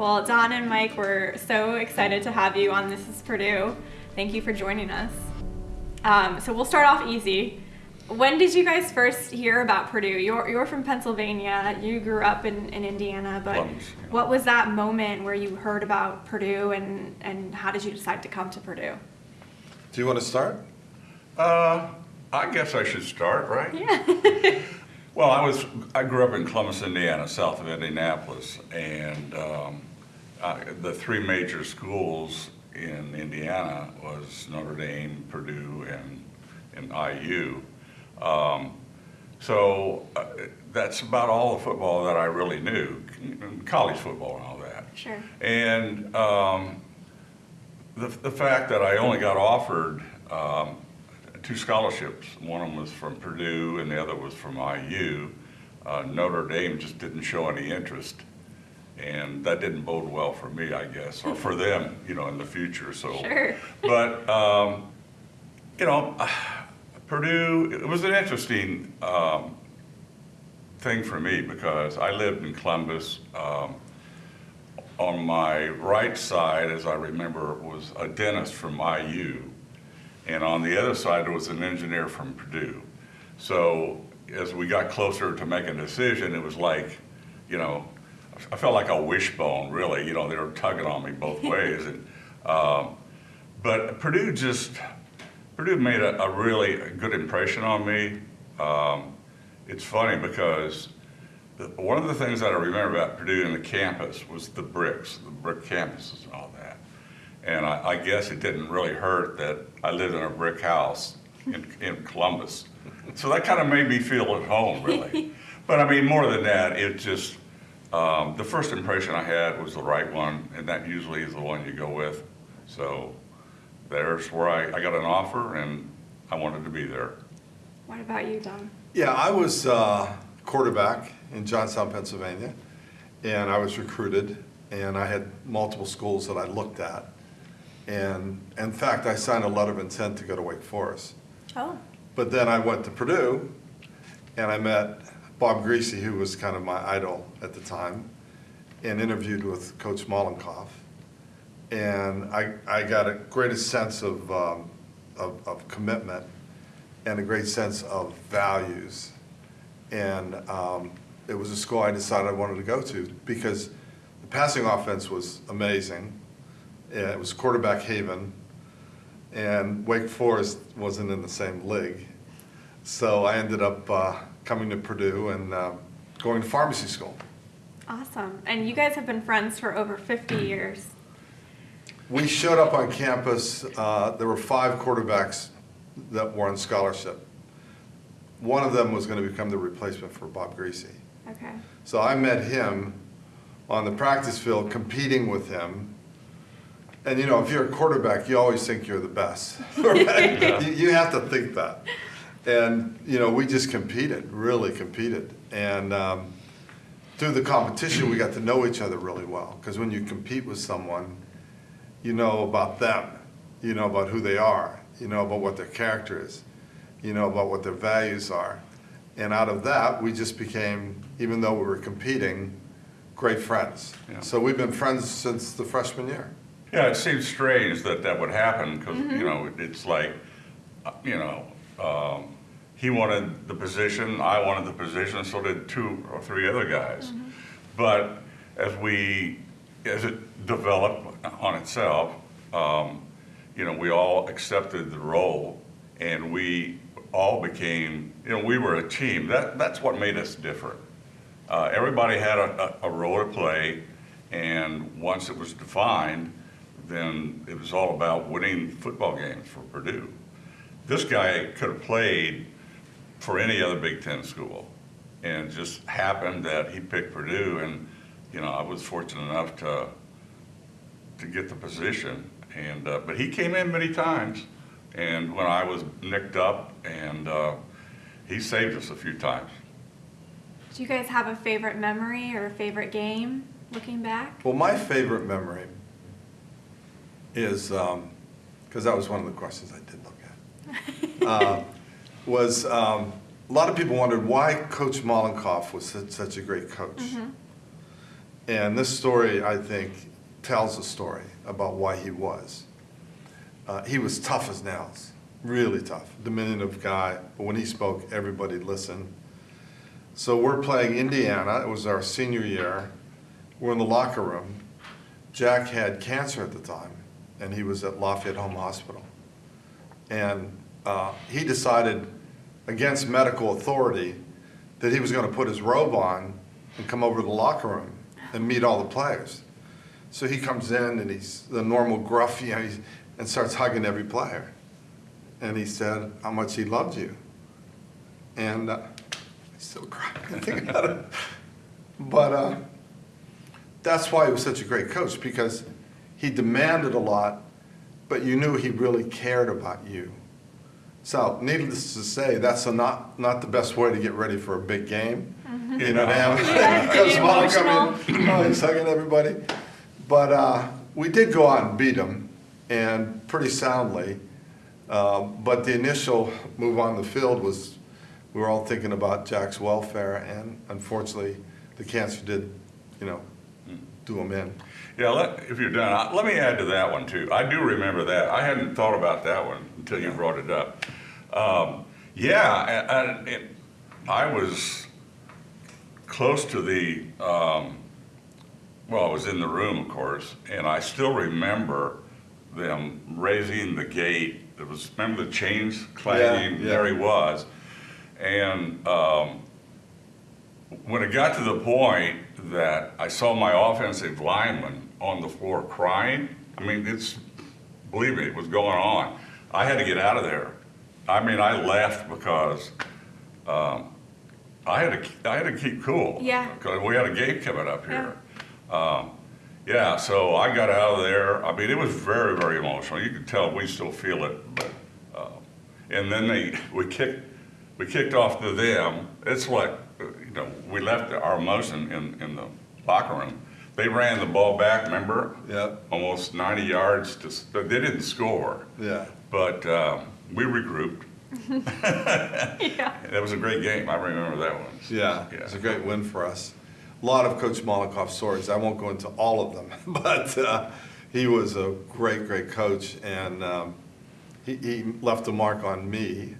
Well, Don and Mike, we're so excited to have you on This is Purdue. Thank you for joining us. Um, so we'll start off easy. When did you guys first hear about Purdue? You're, you're from Pennsylvania. You grew up in, in Indiana, but Columbus, yeah. what was that moment where you heard about Purdue and, and how did you decide to come to Purdue? Do you want to start? Uh, I guess I should start, right? Yeah. well, I was I grew up in Columbus, Indiana, south of Indianapolis, and um, I, the three major schools in Indiana was Notre Dame, Purdue, and and IU. Um, so uh, that's about all the football that I really knew, college football and all that. Sure. And um, the, the fact that I only got offered um, two scholarships, one of them was from Purdue and the other was from IU, uh, Notre Dame just didn't show any interest. And that didn't bode well for me, I guess, or for them, you know, in the future. So, Sure. but um, you know, Purdue, it was an interesting um, thing for me because I lived in Columbus. Um, on my right side, as I remember, was a dentist from IU. And on the other side there was an engineer from Purdue. So as we got closer to making a decision, it was like, you know, I felt like a wishbone, really. You know, they were tugging on me both ways. And, um, but Purdue just, Purdue made a, a really good impression on me. Um, it's funny because the, one of the things that I remember about Purdue and the campus was the bricks, the brick campuses and all that. And I, I guess it didn't really hurt that I lived in a brick house in, in Columbus. So that kind of made me feel at home, really. But I mean, more than that, it just, um, the first impression I had was the right one, and that usually is the one you go with. So there's where I, I got an offer, and I wanted to be there. What about you, Don? Yeah, I was uh, quarterback in Johnstown, Pennsylvania, and I was recruited, and I had multiple schools that I looked at. And in fact, I signed a letter of intent to go to Wake Forest. Oh, But then I went to Purdue, and I met Bob Griese, who was kind of my idol at the time, and interviewed with Coach Mollenkopf. And I, I got a greatest sense of, um, of, of commitment and a great sense of values. And um, it was a school I decided I wanted to go to because the passing offense was amazing. Yeah, It was quarterback haven, and Wake Forest wasn't in the same league. So I ended up uh, coming to Purdue and uh, going to pharmacy school. awesome. And you guys have been friends for over 50 Mm. years. We showed up on campus, uh, there were five quarterbacks that were on scholarship. One of them was going to become the replacement for Bob Griese. Okay. So I met him on the practice field, competing with him. And you know, if you're a quarterback, you always think you're the best. right? you, you have to think that. And you know, we just competed, really competed. And um, through the competition, we got to know each other really well. Because when you compete with someone, you know about them, you know about who they are, you know about what their character is, you know about what their values are. And out of that, we just became, even though we were competing, great friends. Yeah. So we've been friends since the freshman year. Yeah, it seems strange that that would happen because, you know, it's like, uh, you know, um, he wanted the position, I wanted the position, so did two or three other guys. But as we, as it developed on itself, um, you know, we all accepted the role and we all became, you know, we were a team. That, that's what made us different. Uh, everybody had a, a, a role to play, and once it was defined, then it was all about winning football games for Purdue. This guy could have played for any other Big Ten school, and it just happened that he picked Purdue, and you know I was fortunate enough to to get the position. And uh, but he came in many times, and when I was nicked up, and uh, he saved us a few times. Do you guys have a favorite memory or a favorite game looking back? Well, my favorite memory is, because that was one of the questions I did look at, uh, was um, a lot of people wondered why Coach Mollenkopf was such, a great coach. And this story, I think, tells a story about why he was. Uh, he was tough as nails, really tough, diminutive guy, but when he spoke, everybody listened. So we're playing Indiana, it was our senior year, we're in the locker room. Jack had cancer at the time, and he was at Lafayette Home Hospital. And uh, he decided, against medical authority, that he was going to put his robe on and come over to the locker room and meet all the players. So he comes in and he's the normal gruff, you know, and starts hugging every player. And he said how much he loved you. And uh, I still cry when I think about it. But uh, that's why he was such a great coach because he demanded a lot, but you knew he really cared about you. So, needless to say, that's a not not the best way to get ready for a big game. You know, to have Yeah, Coach be come in, oh, he's hugging everybody. But uh, we did go out and beat them, and pretty soundly. Uh, but the initial move on the field was, we were all thinking about Jack's welfare, and unfortunately, the cancer did, you know, do him in. Yeah, let, if you're done, I- let me add to that one too. I do remember that. I hadn't thought about that one until you brought it up. Um, yeah, and, and it, I was close to the, um, well, I was in the room, of course, and I still remember them raising the gate. It was, remember the chains clanging? yeah. There he was. And, um, when it got to the point that I saw my offensive lineman on the floor crying, I mean, it's, believe me, it was going on. I had to get out of there. I mean, I left because um, I had to, I had to keep cool. Yeah. Because we had a game coming up here. Um, yeah, so I got out of there. I mean, it was very, very emotional. You could tell we still feel it, but, uh, and then they, we kicked, we kicked off to them. It's like, uh, you know, we left our emotion in, in the locker room. They ran the ball back, remember? Yep. Almost 90 yards to, they didn't score, Yeah. But um, we regrouped. Yeah. That was a great game. I remember that one. Yeah, it's a great win for us. A lot of Coach Mollenkopf's stories. I won't go into all of them, but uh, he was a great, great coach, and um, he, he left a mark on me,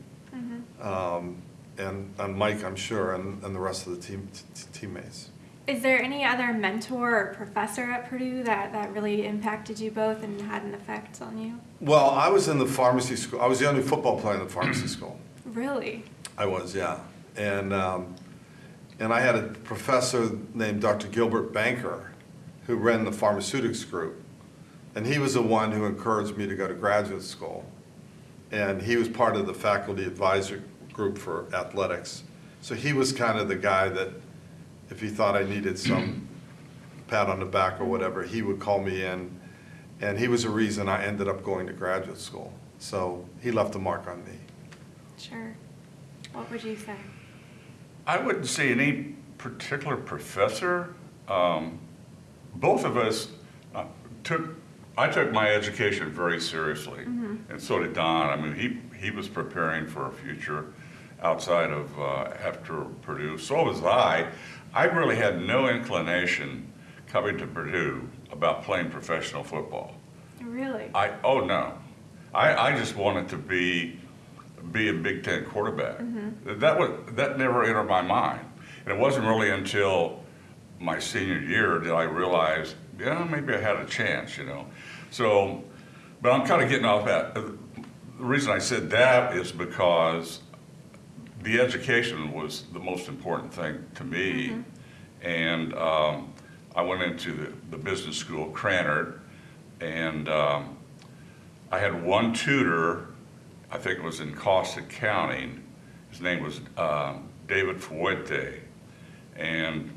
um, and on Mike, I'm sure, and, and the rest of the team t- teammates. Is there any other mentor or professor at Purdue that, that really impacted you both and had an effect on you? Well, I was in the pharmacy school. I was the only football player in the pharmacy school. Really? I was, yeah. And, um, and I had a professor named Dr. Gilbert Banker who ran the pharmaceutics group. And he was the one who encouraged me to go to graduate school. And he was part of the faculty advisor group for athletics. So he was kind of the guy that, if he thought I needed some pat on the back or whatever, he would call me in. And he was the reason I ended up going to graduate school. So he left a mark on me. Sure. What would you say? I wouldn't say any particular professor. Um, both of us uh, took, I took my education very seriously, and so did Don. I mean, he, he was preparing for a future outside of, uh, after Purdue. So was I. I really had no inclination coming to Purdue about playing professional football. Really? I, oh no. I, I just wanted to be, be a Big Ten quarterback. Mm-hmm. That was, that never entered my mind. And it wasn't really until my senior year did I realize, yeah, maybe I had a chance, you know. So, but I'm kind of getting off that. The reason I said that is because the education was the most important thing to me. And um, I went into the, the business school, Krannert, and um, I had one tutor, I think it was in cost accounting. His name was um, David Fuente. And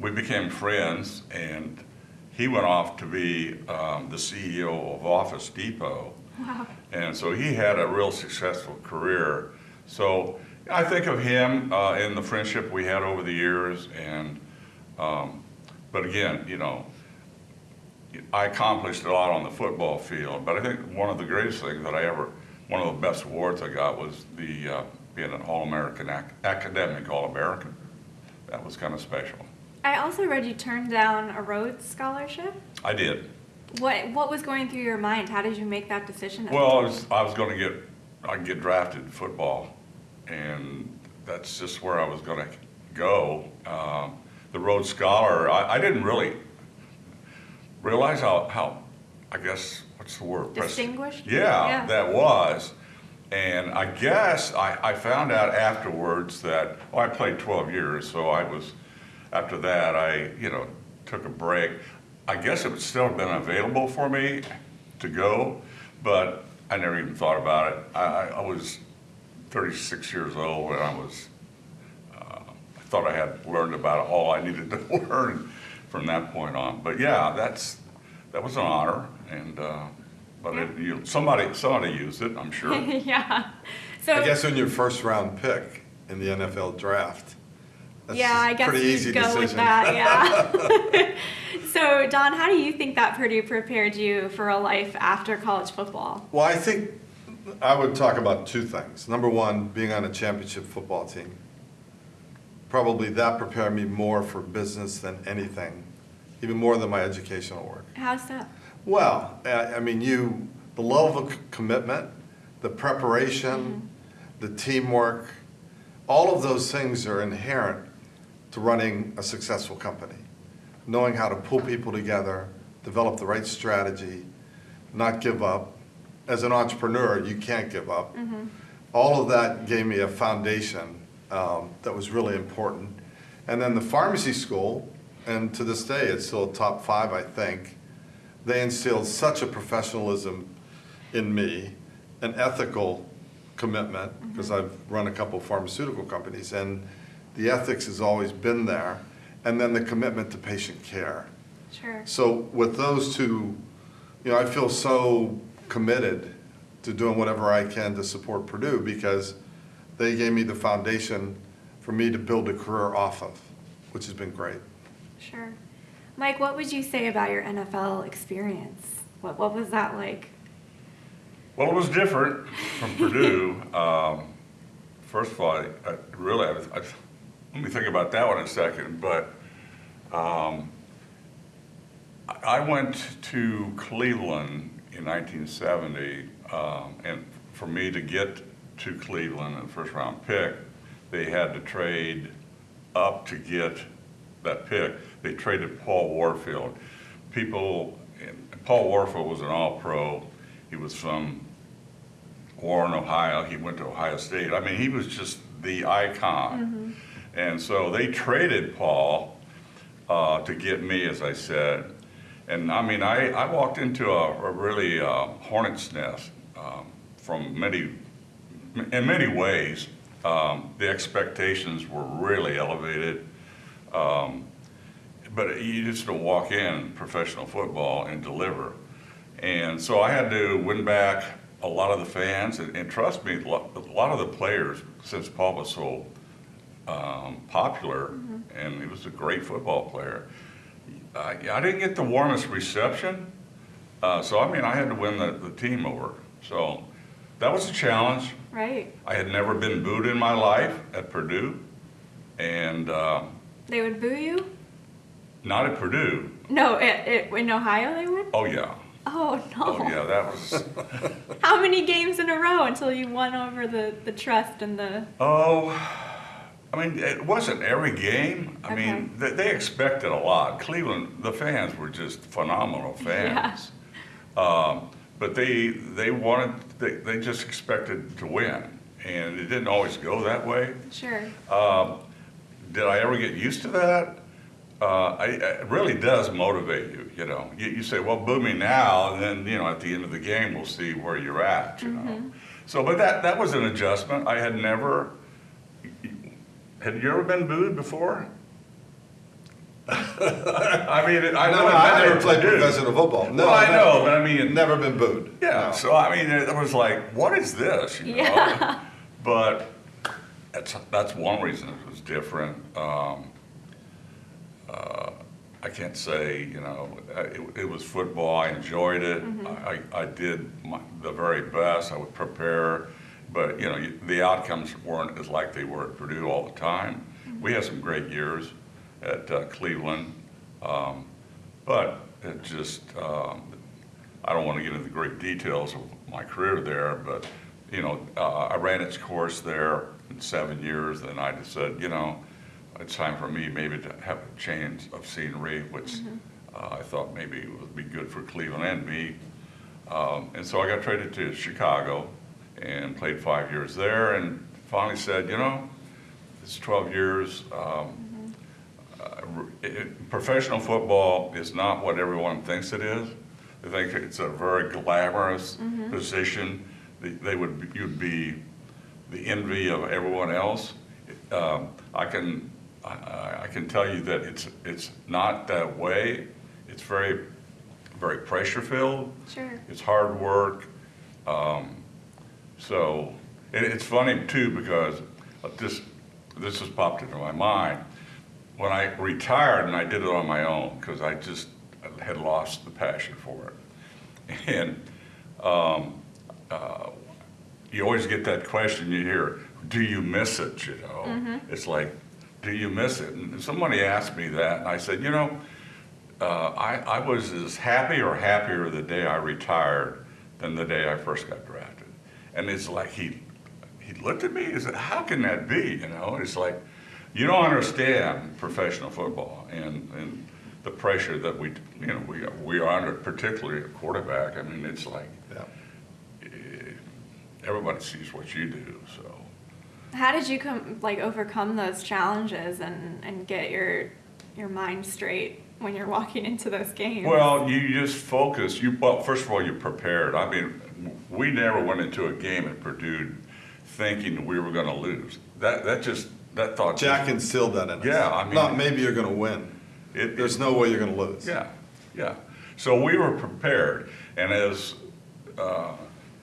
we became friends, and he went off to be um, the CEO of Office Depot. Wow. And so he had a real successful career. So I think of him uh, in the friendship we had over the years. And, um, but again, you know, I accomplished a lot on the football field. But I think one of the greatest things that I ever, one of the best awards I got was the uh, being an All-American, ac- academic All-American. That was kind of special. I also read you turned down a Rhodes scholarship. I did. What what was going through your mind? How did you make that decision? Well, I was, I was gonna get, I'd get drafted in football, and that's just where I was gonna go. Um, The Rhodes Scholar, I, I didn't really realize how, how, I guess, what's the word? Distinguished? Yeah, Yeah. that was. And I guess I, I found out afterwards that, well, I played 12 years, so I was, after that, I, you know, took a break. I guess it would still have been available for me to go, but I never even thought about it. I, I, I was 36 years old and I was, uh, I thought I had learned about all I needed to learn from that point on. But yeah, that's, that was an honor and, uh, but it, you, somebody, somebody used it, I'm sure. yeah. So I guess when your first round pick in the NFL draft. that's yeah, a I guess pretty you'd easy with decision. that. Yeah. so Don, how do you think that Purdue prepared you for a life after college football? Well, I think I would talk about two things. Number one, being on a championship football team. Probably that prepared me more for business than anything, even more than my educational work. How's that? Well, I I mean, you, the level of commitment, the preparation, mm-hmm. the teamwork, all of those things are inherent to running a successful company. Knowing how to pull people together, develop the right strategy, not give up. As an entrepreneur, you can't give up. All of that gave me a foundation um, that was really important. And then the pharmacy school, and to this day, it's still top five, I think they instilled such a professionalism in me, an ethical commitment, because I've run a couple pharmaceutical companies, and the ethics has always been there, and then the commitment to patient care. Sure. So with those two, you know, I feel so committed to doing whatever I can to support Purdue because they gave me the foundation for me to build a career off of, which has been great. Sure. Mike, what would you say about your NFL experience? What what was that like? Well, it was different from Purdue. Um, first of all, I, I really, I, I, let me think about that one a second. But um, I, I went to Cleveland in 1970, um, and for me to get to Cleveland the first round pick, they had to trade up to get that pick. They traded Paul Warfield. People, and Paul Warfield was an All-Pro. He was from Warren, Ohio. He went to Ohio State. I mean, he was just the icon. And so they traded Paul uh, to get me, as I said. And I mean, I, I walked into a, a really uh, hornet's nest um, from many, in many ways. Um, the expectations were really elevated. Um, but you just don't walk in professional football and deliver. And so I had to win back a lot of the fans, and, and trust me, a lot, of the players, since Paul was so um, popular, and he was a great football player, I, I didn't get the warmest reception. Uh, so I mean, I had to win the, the team over. So that was a challenge. Right. I had never been booed in my life at Purdue, and um, They would boo you? not at Purdue. No, it, it, in Ohio they would? Oh yeah. Oh no. Oh yeah, that was. How many games in a row until you won over the, the trust and the Oh, I mean, it wasn't every game. I mean, they, they expected a lot. Cleveland, the fans were just phenomenal fans. Um, but they they wanted they, they just expected to win, and it didn't always go that way. Sure. Um, did I ever get used to that? Uh, I, it really does motivate you. You know, you, you say, "Well, boo me now," and then you know, at the end of the game, we'll see where you're at. You know. So, but that that was an adjustment. I had never. Had you ever been booed before? I mean, it- I No, no, I never played Purdue. professional football. No, Well, I never- know, but I mean, Never been booed. yeah, No. so I mean, it was like, what is this? You know? Yeah. But that's, that's one reason it was different. Um, uh, I can't say, you know, uh, it, it was football, I enjoyed it. I, I did my, the very best, I would prepare, but, you know, the outcomes weren't as like they were at Purdue all the time. We had some great years. at uh, Cleveland. Um, But it just, um, I don't want to get into the great details of my career there, but, you know, uh, I ran its course there in seven years, and I just said, you know, it's time for me maybe to have a change of scenery, which uh, I thought maybe would be good for Cleveland and me. Um, And so I got traded to Chicago and played five years there, and finally said, you know, it's 12 years. um, uh, it- Professional football is not what everyone thinks it is. They think it's a very glamorous position. They- They would, you'd be the envy of everyone else. Um, I can, I- I, I can tell you that it's, it's not that way. It's very, very pressure-filled. Sure. It's hard work. Um, so, and it's funny too, because this, this has popped into my mind. When I retired and I did it on my own, because I just had lost the passion for it. And, um, uh, you always get that question you hear, do you miss it, you know? It's like, do you miss it? And somebody asked me that, and I said, you know, uh, I, I was as happy or happier the day I retired than the day I first got. And it's like he, he looked at me, he said, how can that be, you know? It's like, you don't understand professional football and, and the pressure that we, you know, we, we are under, particularly at quarterback. I mean, it's like, Yeah. Eh, everybody sees what you do, so. How did you come like overcome those challenges and and get your your mind straight when you're walking into those games? Well, you just focus. You well, first of all, you're prepared. I mean, we never went into a game at Purdue thinking we were going to lose. That that just that thought. just- Jack instilled that in us. Yeah, I mean- Not maybe you're gonna win. It- There's no way you're gonna lose. Yeah, yeah. So we were prepared, and as uh,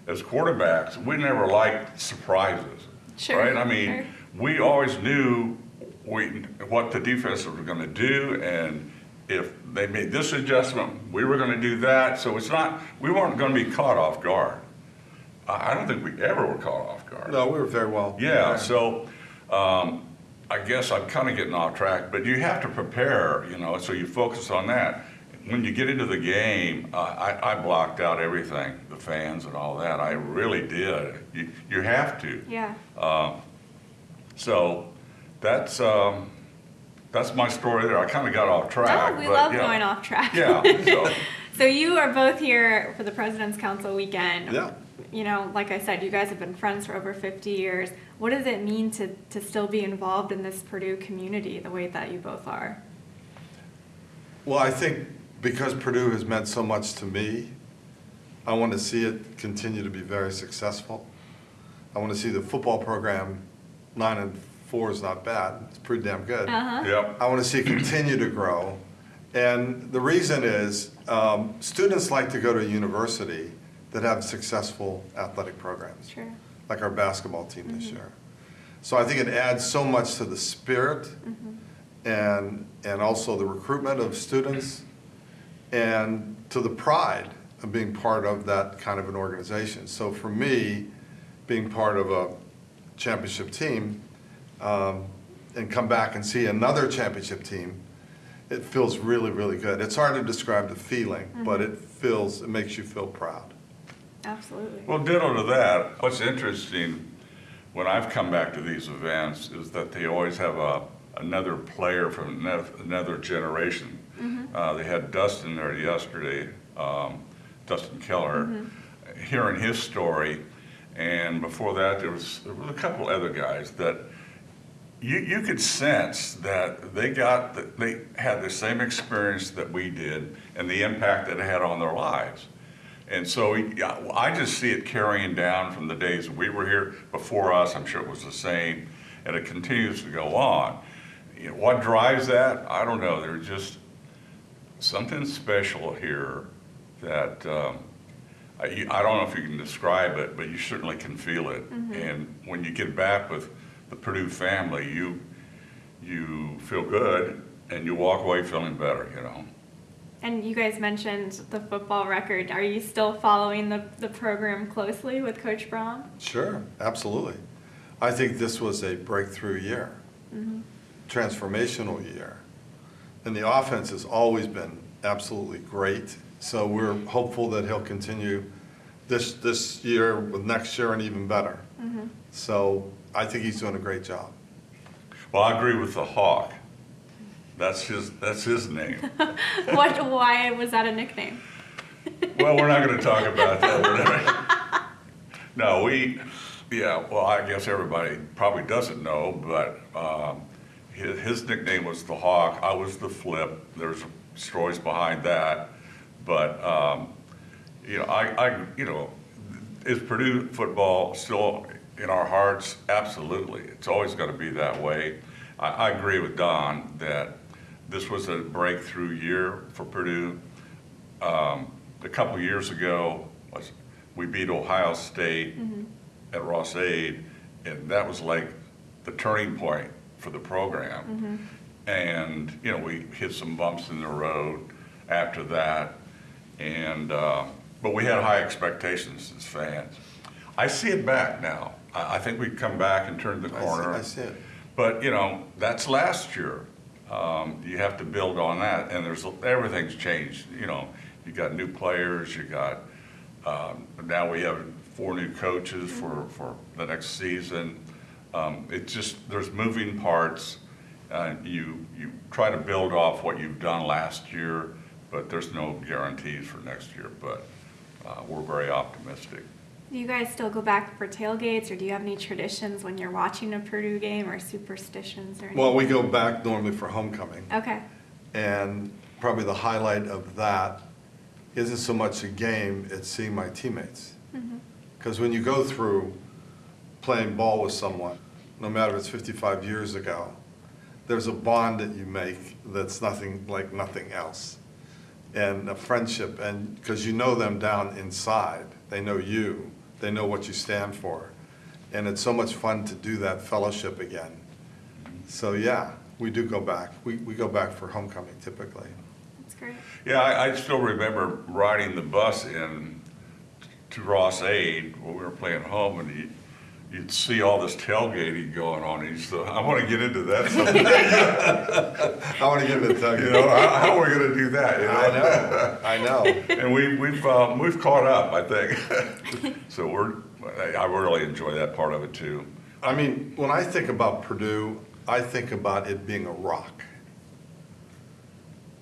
as quarterbacks, we never liked surprises. Sure, Right? I mean, sure. we always knew we what the defense was going to do, and if they made this adjustment, we were going to do that. So it's not we weren't going to be caught off guard. I I don't think we ever were caught off guard. No, we were very well. Yeah, so um, I guess I'm kind of getting off track, but you have to prepare, you know, so you focus on that. When you get into the game, uh, I, I blocked out everything, the fans and all that. I really did. You, you have to. yeah. So that's um, that's my story there. I kind of got off track. Oh, we but, love yeah. going off track. Yeah. So, So you are both here for the President's Council weekend. Yeah. You know, like I said, you guys have been friends for over 50 years. What does it mean to, to still be involved in this Purdue community the way that you both are? Well, I think because Purdue has meant so much to me, I want to see it continue to be very successful. I want to see the football program, nine and four is not bad, it's pretty damn good. Uh-huh. yep. I want to see it continue to grow. And the reason is, um, students like to go to a university that have successful athletic programs. Sure. like our basketball team this year. So I think it adds so much to the spirit and, and also the recruitment of students and to the pride of being part of that kind of an organization. So for me, being part of a championship team um, and come back and see another championship team, it feels really, really good. It's hard to describe the feeling, but it feels, it makes you feel proud. Absolutely. Well, ditto to that. What's interesting when I've come back to these events is that they always have a another player from another generation. Uh, they had Dustin there yesterday, um, Dustin Keller, hearing his story, and before that there was there was a couple other guys that you, you could sense that they got, the- they had the same experience that we did and the impact that it had on their lives. And so I just see it carrying down from the days we were here before us. I'm sure it was the same, and it continues to go on. You know, what drives that? I don't know. There's just something special here that um, I, I don't know if you can describe it, but you certainly can feel it. And when you get back with the Purdue family, you you feel good and you walk away feeling better. You know. And you guys mentioned the football record. Are you still following the, the program closely with Coach Brohm? Sure, absolutely. I think this was a breakthrough year, mm-hmm. transformational year. And the offense has always been absolutely great. So we're hopeful that he'll continue this, this year with next year and even better. Mm-hmm. So I think he's doing a great job. Well, I agree with the Hawk. That's his, that's his name. what? Why was that a nickname? Well, we're not gonna talk about that. No, we, yeah, well, I guess everybody probably doesn't know, but, um, his, his nickname was the Hawk, I was the Flip, there's stories behind that. But, um, you know, I, I, you know, is Purdue football still in our hearts? Absolutely, it's always gonna be that way. I, I agree with Don that this was a breakthrough year for Purdue um, a couple years ago, we beat Ohio State at Ross-Ade, and that was like the turning point for the program. And, you know, we hit some bumps in the road after that, and, uh, but we had high expectations as fans. I see it back now. I, I think we've come back and turned the I see- corner. I see it. But, you know, that's last year. Um, you have to build on that, and there's, everything's changed, you know. You got new players, you got, um, now we have four new coaches for, for the next season. Um, it's just, there's moving parts. Uh, you, you try to build off what you've done last year, but there's no guarantees for next year, but, uh, we're very optimistic. Do you guys still go back for tailgates, or do you have any traditions when you're watching a Purdue game, or superstitions, or anything? Well, we go back normally for homecoming. Okay. And probably the highlight of that isn't so much a game, it's seeing my teammates. Mm-hmm. Because when you go through playing ball with someone, no matter if it's 55 years ago, there's a bond that you make that's nothing like nothing else. And a friendship, and because you know them down inside, they know you, they know what you stand for. And it's so much fun to do that fellowship again. So yeah, we do go back. We, we go back for homecoming typically. That's great. Yeah, I, I still remember riding the bus in to Ross-Ade when we were playing home, and you, you'd see all this tailgating going on, and you said, "I want to get into that someday." I want to get into you Tucker. know, how, how are we going to do that? You know? I know, I know. And we, we've um, we've caught up, I think. so we're I I really enjoy that part of it too. I mean, when I think about Purdue, I think about it being a rock.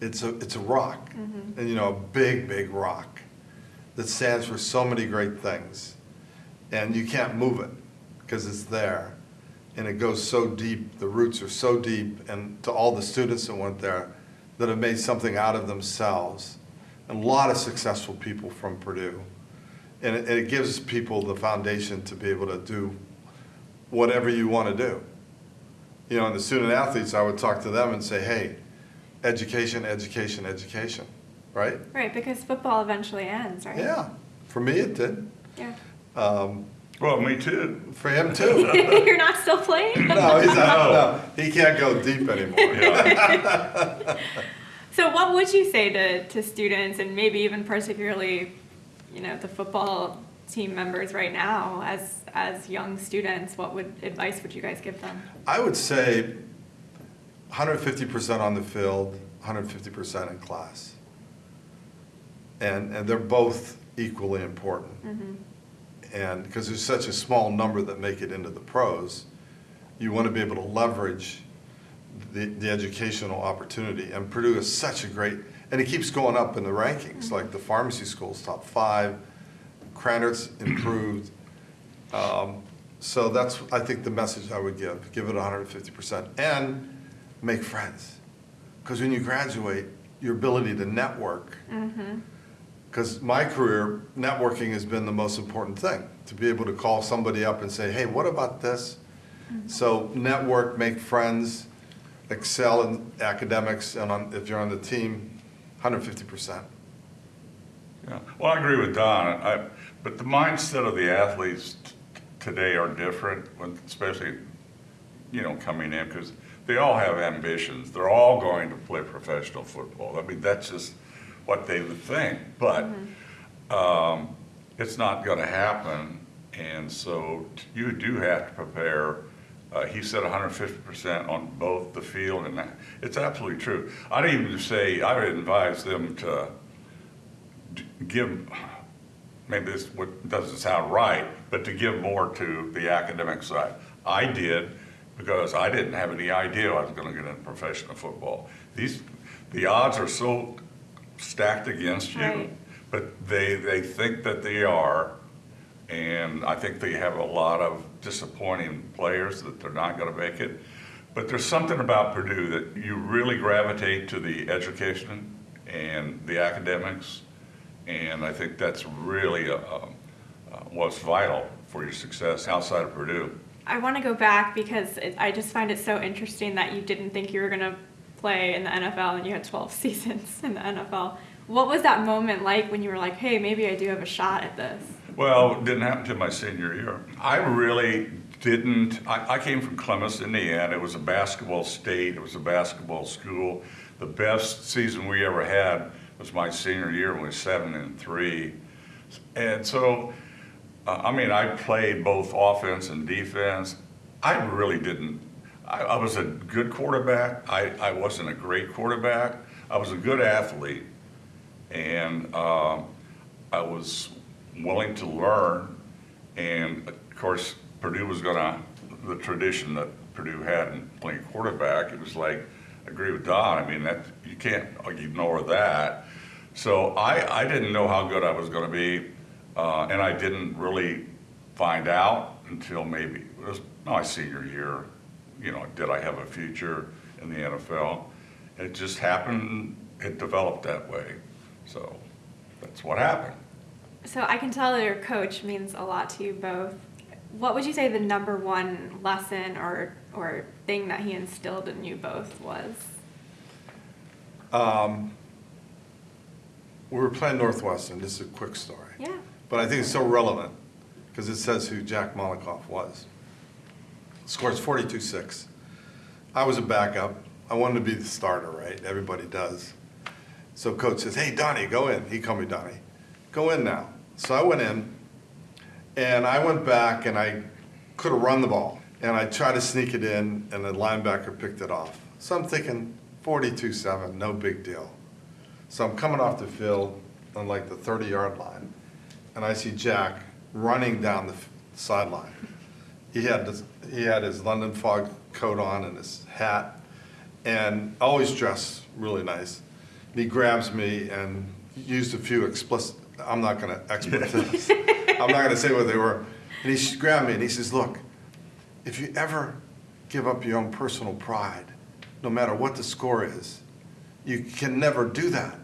It's a, it's a rock, and you know, a big, big rock that stands for so many great things. And you can't move it because it's there. And it goes so deep, the roots are so deep, and to all the students that went there that have made something out of themselves. And a lot of successful people from Purdue. And it, and it gives people the foundation to be able to do whatever you want to do. You know, and the student athletes, I would talk to them and say, hey, education, education, education, right? Right, because football eventually ends, right? Yeah, for me it did. Yeah. Um, Well, me too. for him too. You're not still playing? No, he's not, no, he can't go deep anymore. Yeah. So what would you say to, to students and maybe even particularly, you know, the football team members right now as as young students, what would advice would you guys give them? I would say 150% on the field, 150% in class. And, and they're both equally important. Mm-hmm. And because there's such a small number that make it into the pros, you want to be able to leverage the, the educational opportunity. And Purdue is such a great, and it keeps going up in the rankings, like the pharmacy school's top five, Krannert's improved. Um, So that's, I think, the message I would give, give it 150%, and make friends. Because when you graduate, your ability to network, because my career, networking has been the most important thing, to be able to call somebody up and say, hey, what about this? Mm-hmm. So network, make friends, excel in academics, and on, if you're on the team, 150%. Yeah, well, I agree with Don, I, but the mindset of the athletes t- today are different, especially, you know, coming in, because they all have ambitions. They're all going to play professional football. I mean, that's just what they would think, but um, it's not going to happen, and so t- you do have to prepare Uh, he said 150% on both the field, and that, it's absolutely true. I'd even say I would advise them to d- give, maybe this what doesn't sound right, but to give more to the academic side. I did because I didn't have any idea I was going to get into professional football. These, the odds are so stacked against you, Right. but they they think that they are, and I think they have a lot of disappointing players that they're not going to make it. But there's something about Purdue that you really gravitate to the education and the academics, and I think that's really uh, uh, what's vital for your success outside of Purdue. I want to go back because it, I just find it so interesting that you didn't think you were going to play in the NFL and you had 12 seasons in the NFL. What was that moment like when you were like, hey, maybe I do have a shot at this? Well, it didn't happen to my senior year. I really didn't. I, I came from Columbus, Indiana. It was a basketball state. It was a basketball school. The best season we ever had was my senior year. when We was seven and three, and so uh, I mean, I played both offense and defense. I really didn't. I, I was a good quarterback. I, I wasn't a great quarterback. I was a good athlete, and um, I was willing to learn. And of course, Purdue was gonna the tradition that Purdue had in playing quarterback. It was like I agree with Don. I mean that you can't ignore that. So I, I didn't know how good I was going to be, uh, and I didn't really find out until maybe it was my senior year. You know, did I have a future in the NFL? It just happened. It developed that way. So that's what happened. So I can tell that your coach means a lot to you both. What would you say the number one lesson or or thing that he instilled in you both was? Um, we were playing Northwestern. This is a quick story. Yeah. But I think it's so relevant because it says who Jack Mollenkopf was. Scores 42 6. I was a backup. I wanted to be the starter, right? Everybody does. So coach says, Hey, Donnie, go in. He called me Donnie. Go in now. So I went in and I went back and I could have run the ball. And I tried to sneak it in and the linebacker picked it off. So I'm thinking 42 7, no big deal. So I'm coming off the field on like the 30 yard line, and I see Jack running down the sideline. He had this, he had his London fog coat on and his hat, and always dressed really nice. And he grabs me and used a few explicit. I'm not going to expletives. I'm not going to say what they were. And he grabbed me and he says, "Look, if you ever give up your own personal pride, no matter what the score is, you can never do that.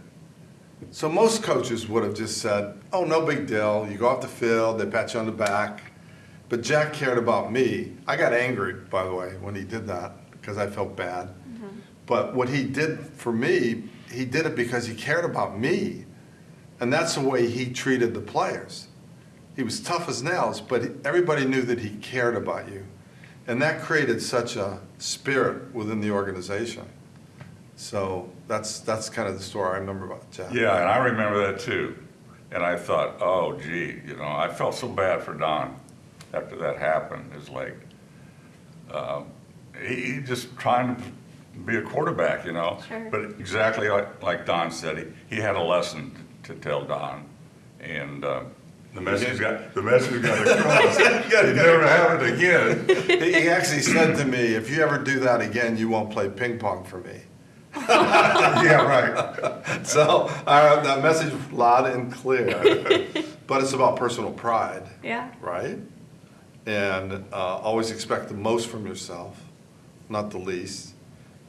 So most coaches would have just said, oh, no big deal. You go off the field, they pat you on the back. But Jack cared about me. I got angry, by the way, when he did that because I felt bad. Mm-hmm. But what he did for me, he did it because he cared about me. And that's the way he treated the players. He was tough as nails, but everybody knew that he cared about you. And that created such a spirit within the organization. So that's, that's kind of the story I remember about Jack. Yeah, and I remember that too. And I thought, oh, gee, you know, I felt so bad for Don after that happened. It's like, um, he, he just trying to be a quarterback, you know. Sure. But exactly like, like Don said, he, he had a lesson to tell Don. And uh, the message got, the message got across. You never have it again. He he actually said to me, if you ever do that again, you won't play ping pong for me. Yeah, right. So uh, that message loud and clear. But it's about personal pride, Yeah. right? And uh, always expect the most from yourself, not the least.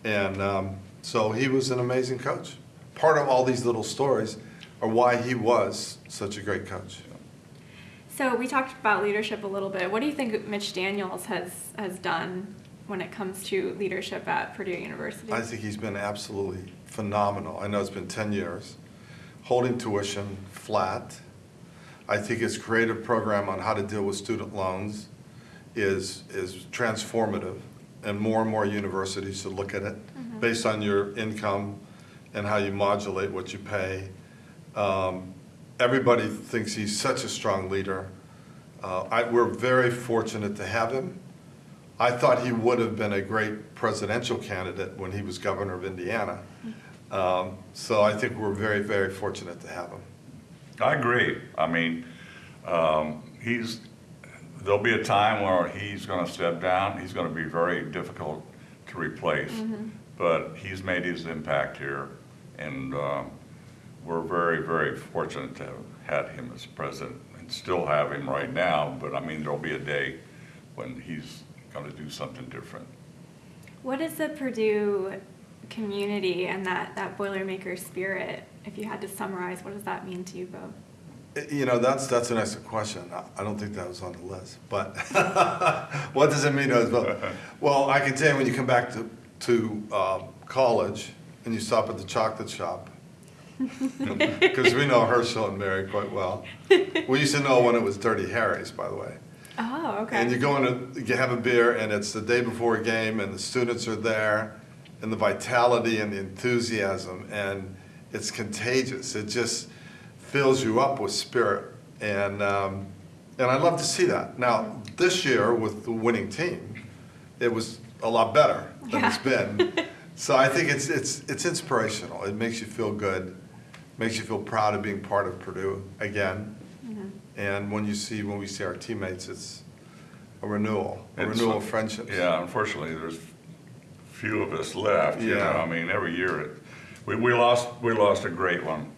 And um, so he was an amazing coach. Part of all these little stories are why he was such a great coach. So we talked about leadership a little bit. What do you think Mitch Daniels has has done when it comes to leadership at Purdue University? I think he's been absolutely phenomenal. I know it's been 10 years. Holding tuition flat. I think his creative program on how to deal with student loans is, is transformative. And more and more universities should look at it based on your income and how you modulate what you pay. Um, Everybody thinks he's such a strong leader. Uh, I, we're very fortunate to have him. I thought he would have been a great presidential candidate when he was governor of Indiana. Um, So I think we're very, very fortunate to have him. I agree. I mean, um, he's, there'll be a time where he's gonna step down. He's gonna be very difficult to replace. But he's made his impact here, and, um, we're very, very fortunate to have had him as president and still have him right now. But I mean, there'll be a day when he's gonna do something different. What is the Purdue community and that, that Boilermaker spirit? If you had to summarize, what does that mean to you both? You know, that's, that's an excellent question. I- I don't think that was on the list, but what does it mean to us both? Well, I can tell you, when you come back to, to um, college and you stop at the chocolate shop, because we know Herschel and Mary quite well. We used to know when it was Dirty Harry's, by the way. Oh, okay. And you go in, to- you have a beer, and it's the day before a game, and the students are there, and the vitality and the enthusiasm, and it's contagious. It just fills you up with spirit, and um, and I love to see that. Now this year with the winning team, it was a lot better than it's been. So I think it's it's it's inspirational. It makes you feel good, makes you feel proud of being part of Purdue again. And when you see, when we see our teammates, it's a renewal, a It's- renewal of friendships. Yeah, unfortunately, there's few of us left, you know, Yeah. I mean, every year, it, we, we lost, we lost a great one,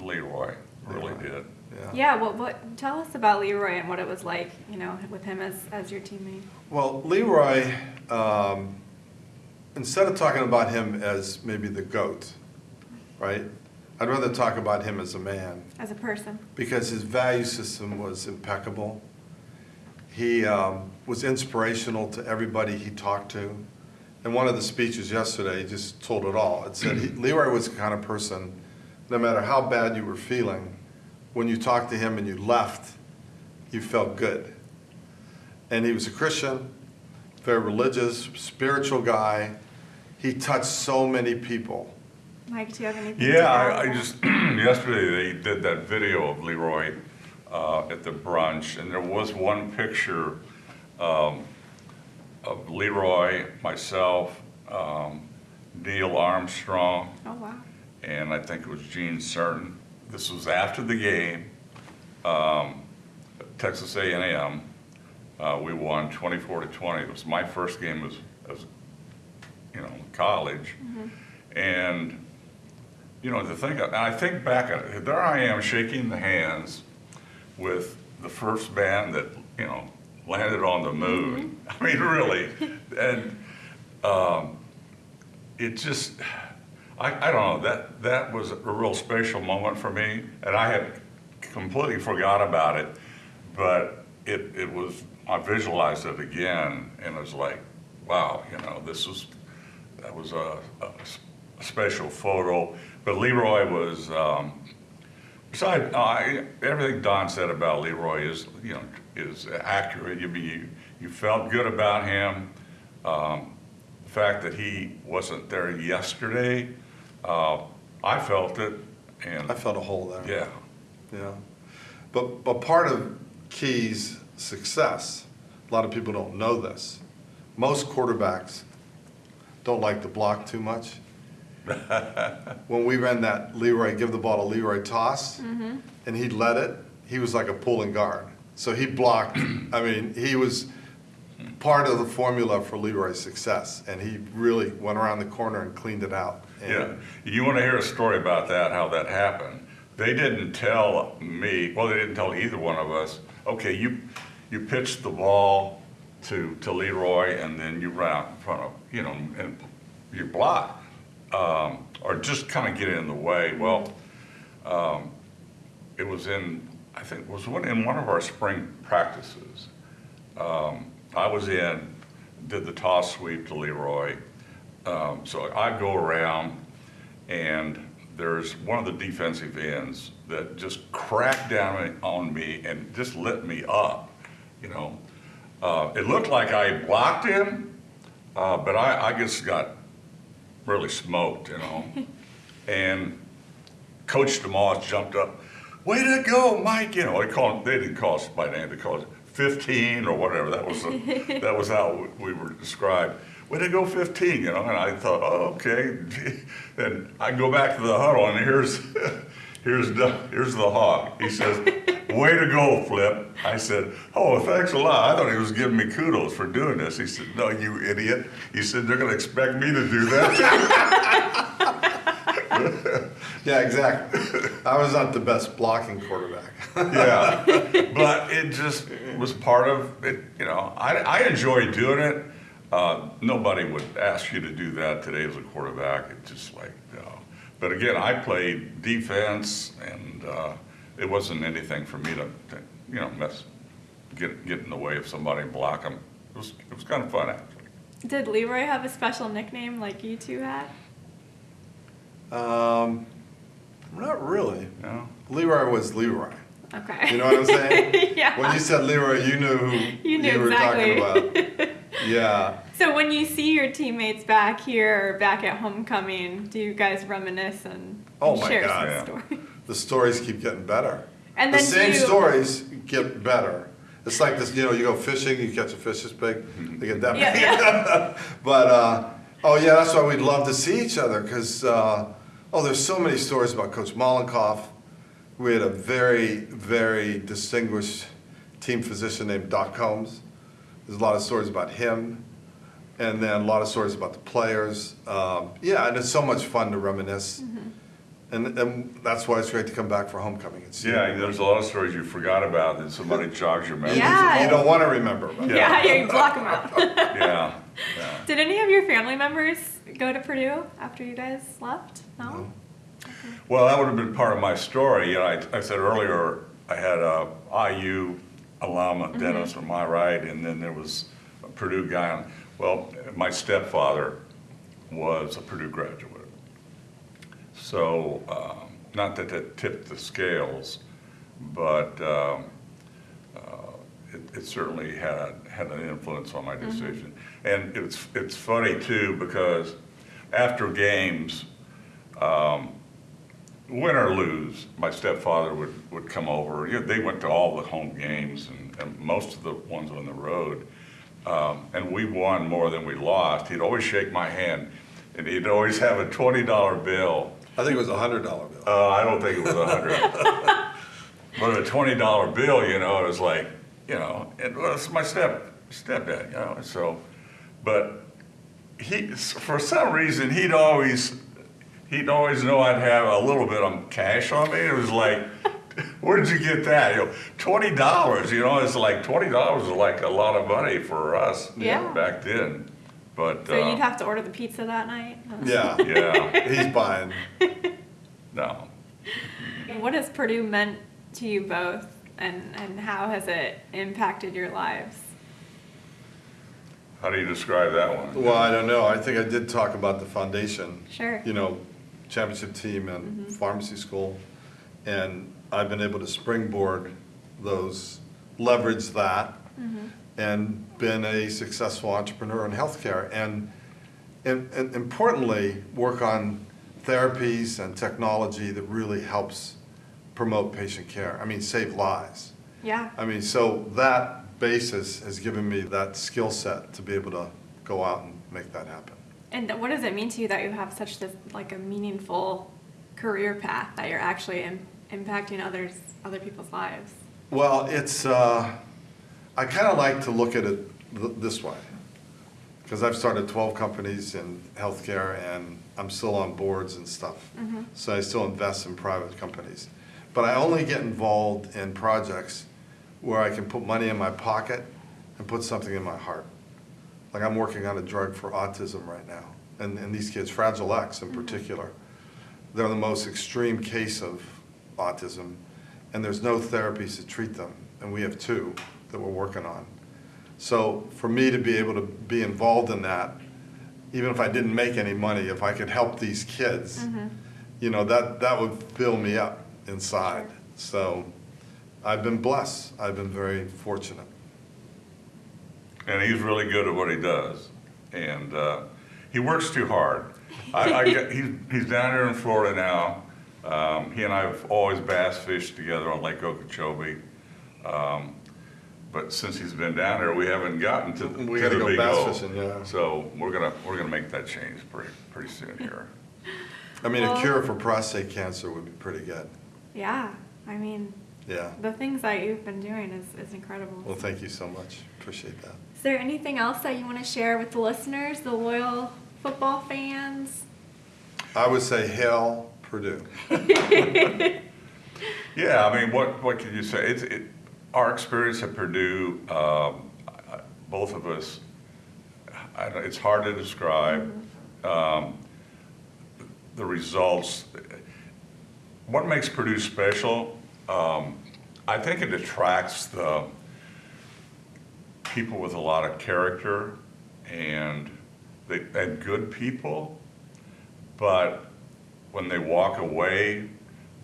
Leroy, really Leroy. did. Yeah. yeah, well, what, tell us about Leroy and what it was like, you know, with him as, as your teammate. Well, Leroy, um, instead of talking about him as maybe the GOAT, right? I'd rather talk about him as a man As a person. because his value system was impeccable. He um, was inspirational to everybody he talked to. And one of the speeches yesterday just told it all. It said he, Leroy was the kind of person, no matter how bad you were feeling, when you talked to him and you left, you felt good. And he was a Christian, very religious, spiritual guy. He touched so many people. Mike, do you have anything? to Yeah, I, I just, yesterday, they did that video of Leroy, uh, at the brunch, and there was one picture, um, of Leroy, myself, um, Neil Armstrong, Oh, wow. And I think it was Gene Certain. This was after the game, um, Texas A and M. Uh, we won twenty-four to twenty. It was my first game as, as, you know, college. And, you know, the thing, and I think back at it, there I am shaking the hands with the first band that, you know, landed on the moon. I mean, really. And, um, it just, I, I don't know, that, that was a real special moment for me, and I had completely forgot about it, but it, it was, I visualized it again, and it was like, wow, you know, this was, that was a special photo. But Leroy was, um, Besides, I, everything Don said about Leroy is, you know, is accurate. You, you, you felt good about him. Um, the fact that he wasn't there yesterday, uh, I felt it, and I felt a hole there. yeah, Yeah. But, but part of Keyes' success, a lot of people don't know this. Most quarterbacks don't like to block too much. When we ran that Leroy, give the ball to Leroy toss, and he led it, he was like a pulling guard. So he blocked, I mean, he was part of the formula for Leroy's success, and he really went around the corner and cleaned it out. And- yeah. You want to hear a story about that? How that happened? They didn't tell me. Well, they didn't tell either one of us. Okay, you you pitched the ball to to Leroy, and then you ran out in front of you know, and you block, um, or just kind of get in the way. Well, um, it was in I think it was one, in one of our spring practices. Um, I was in, did the toss sweep to Leroy. Um, so I go around and there's one of the defensive ends that just cracked down on me and just lit me up, you know. Uh, it looked like I blocked him, uh, but I, I just got really smoked, you know. and Coach DeMoss jumped up, way to go, Mike, you know, they called, they didn't call us by name, they called 15 or whatever. That was the, that was how we were described. Way to go 15, you know. And I thought, oh, okay. And I go back to the huddle, and here's here's the here's the hawk. He says, "Way to go, Flip." I said, "Oh, thanks a lot." I thought he was giving me kudos for doing this. He said, "No, you idiot." He said, "They're going to expect me to do that." Yeah, exactly. I was not the best blocking quarterback. yeah, but it just was part of it. You know, I, I enjoy doing it. Uh, nobody would ask you to do that today as a quarterback. It's just like, you know. But again, I played defense, and uh, it wasn't anything for me to, to, you know, mess, get get in the way of somebody and block them. It was it was kind of fun actually. Did Leroy have a special nickname like you two had? Um, not really. You know? Leroy was Leroy. Okay. You know what I'm saying? yeah. When you said Leroy, you knew who You knew were exactly. talking about. Yeah. so when you see your teammates back here or back at homecoming, do you guys reminisce and, Oh and my share God, some yeah. stories? The stories keep getting better. And the then same you, stories get better. It's like this, you know, you go fishing, you catch a fish this big, they get that Yeah, big. yeah. but uh, oh yeah, that's why we'd love to see each other because uh, oh, there's so many stories about Coach Mollenkopf. We had a very, very distinguished team physician named Doc Combs. There's a lot of stories about him, and then a lot of stories about the players. Um, yeah, and it's so much fun to reminisce. Mm-hmm. And, and that's why it's great to come back for homecoming. It's, Yeah, there's a lot of stories you forgot about that somebody jogs your memory. Yeah. You don't want to remember about. yeah, yeah, you block them out. Yeah. yeah. Did any of your family members go to Purdue after you guys left? No. Well, that would have been part of my story. You know, I, I said earlier I had a IU alum, Dennis, mm-hmm. on my right, and then there was a Purdue guy. On, well, my stepfather was a Purdue graduate. So, um, not that that tipped the scales, but um, uh, it, it certainly had had an influence on my decision. And it's it's funny too because after games, um, win or lose, my stepfather would, would come over. You know, they went to all the home games and, and most of the ones on the road. Um, and we won more than we lost. He'd always shake my hand and he'd always have a $20 bill. I think it was a hundred dollar bill. Uh, I don't think it was a hundred. but a twenty dollar bill, you know, it was like, you know, it was my step stepdad, you know. So, but he, for some reason, he'd always, he'd always know I'd have a little bit of cash on me. It was like, where did you get that? You know, twenty dollars. You know, it's like twenty dollars is like a lot of money for us Yeah. back then. But So uh, you'd have to order the pizza that night. Yeah, yeah, he's buying. no. What has Purdue meant to you both, and and how has it impacted your lives? How do you describe that one? Well, I don't know. I think I did talk about the foundation. Sure. You know, championship team and pharmacy school, and I've been able to springboard those, leverage that, and been a successful entrepreneur in healthcare, and, and, and importantly, work on therapies and technology that really helps promote patient care. I mean, save lives. Yeah. I mean, so that basis has given me that skill set to be able to go out and make that happen. And what does it mean to you that you have such this like a meaningful career path that you're actually Im- impacting others, other people's lives? Well, it's, uh, I kind of like to look at it th- this way. Because I've started 12 companies in healthcare and I'm still on boards and stuff. Mm-hmm. So I still invest in private companies. But I only get involved in projects where I can put money in my pocket and put something in my heart. Like I'm working on a drug for autism right now. And, and these kids, Fragile X in mm-hmm. particular, they're the most extreme case of autism, and there's no therapies to treat them, and we have two that we're working on. So for me to be able to be involved in that, even if I didn't make any money, if I could help these kids, you know, that, that would fill me up inside. So I've been blessed. I've been very fortunate. and he's really good at what he does, and uh, he works too hard. I, I get, he's he's down here in Florida now. Um, he and I have always bass fished together on Lake Okeechobee. Um, but since he's been down there, we haven't gotten to, the, We to gotta the go big bass O. fishing, yeah. So we're gonna, we're gonna make that change pretty, pretty soon here. I mean, a Well- cure for prostate cancer would be pretty good. Yeah, I mean, Yeah. the things that you've been doing is, is incredible. Well, thank you so much. Appreciate that. Is there anything else that you want to share with the listeners, the loyal football fans? I would say hail Purdue. Yeah, I mean, what, what can you say? It's, it, our experience at Purdue, um, both of us, I don't, it's hard to describe. Um, the results, what makes Purdue special? Um, I think it attracts the people with a lot of character and they, and good people, but when they walk away,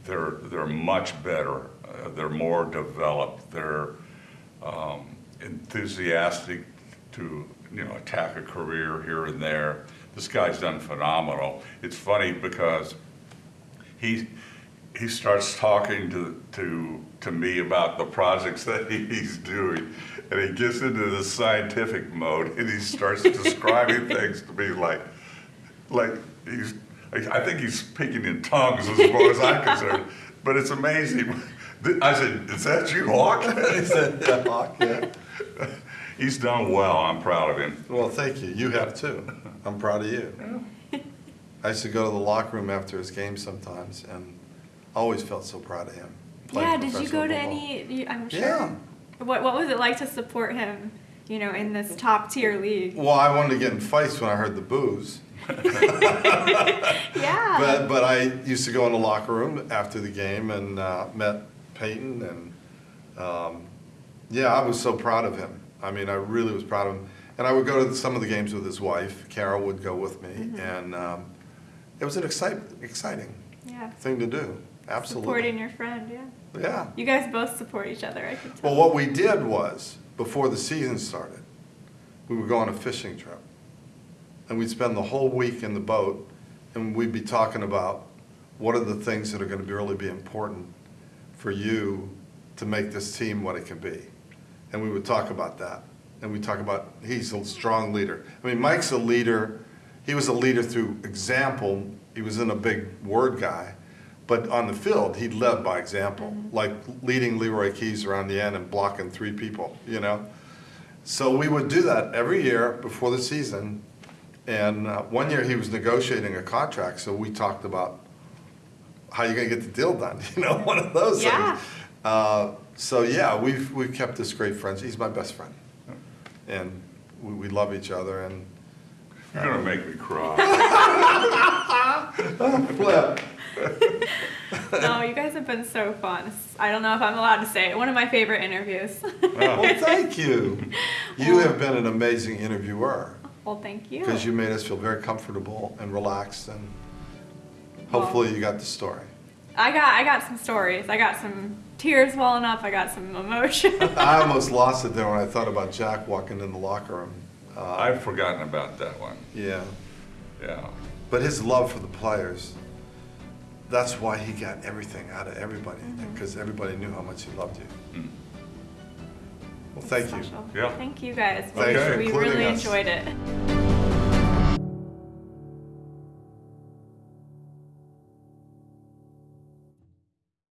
they're, they're much better. They're more developed. They're um, enthusiastic to, you know, attack a career here and there. This guy's done phenomenal. It's funny because he, he starts talking to, to, to me about the projects that he's doing. And he gets into the scientific mode and he starts describing things to me like, like he's, I I think he's speaking in tongues as far as I'm concerned. But it's amazing. I said, is that you, Hawk? He said, yeah, Hawk, yeah. He's done well. I'm proud of him. Well, thank you. You have too. I'm proud of you. I used to go to the locker room after his game sometimes and always felt so proud of him. yeah, did you go to football. any? I'm sure. Yeah. What What was it like to support him? You know, in this top tier league. Well, I wanted to get in fights when I heard the boos. Yeah. But, but I used to go in the locker room after the game and uh, met Payton and, um, yeah, I was so proud of him. I mean, I really was proud of him. And I would go to some of the games with his wife. Carol would go with me, Mm-hmm. and um, it was an excite, exciting yeah. thing to do. Absolutely. Supporting your friend. Yeah. Yeah. You guys both support each other. I can tell. Well, what we did was, before the season started, we would go on a fishing trip. And we'd spend the whole week in the boat, and we'd be talking about what are the things that are gonna be really be important for you to make this team what it can be. And we would talk about that. And we talk about, he's a strong leader. I mean, Mike's a leader, he was a leader through example, he was in a big word guy. But on the field, he led by example, like leading Leroy Keyes around the end and blocking three people, you know? So we would do that every year before the season. And uh, one year he was negotiating a contract, so we talked about how are you gonna get the deal done, you know, one of those Yeah. things. Uh, so yeah, we've, we've kept this great friends. He's my best friend. And we, we love each other and You're gonna make me cry. flip. no, you guys have been so fun. I don't know if I'm allowed to say it. One of my favorite interviews. Well, thank you. You have been an amazing interviewer well, thank you. because you made us feel very comfortable and relaxed and hopefully you got the story. I got I got some stories. I got some tears welling up. I got some emotion. I almost lost it there when I thought about Jack walking in the locker room. Uh, I've forgotten about that one. Yeah, Yeah. but his love for the players, that's why he got everything out of everybody because everybody knew how much he loved you. Mm. Well, thank you. Yeah. Thank you guys. Thanks we really us. enjoyed it.